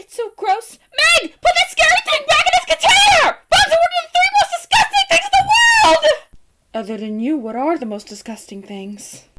It's so gross. Meg, put that scary thing back in its container! Bugs are one of the three most disgusting things in the world! Other than you, what are the most disgusting things?